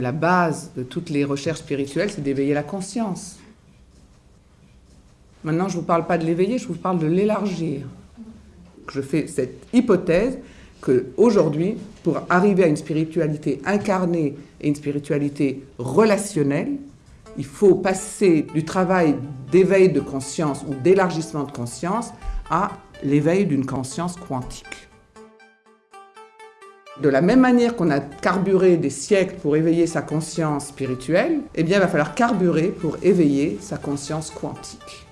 La base de toutes les recherches spirituelles, c'est d'éveiller la conscience. Maintenant, je ne vous parle pas de l'éveiller, je vous parle de l'élargir. Je fais cette hypothèse qu'aujourd'hui, pour arriver à une spiritualité incarnée et une spiritualité relationnelle, il faut passer du travail d'éveil de conscience ou d'élargissement de conscience à l'éveil d'une conscience quantique. De la même manière qu'on a carburé des siècles pour éveiller sa conscience spirituelle, eh bien il va falloir carburer pour éveiller sa conscience quantique.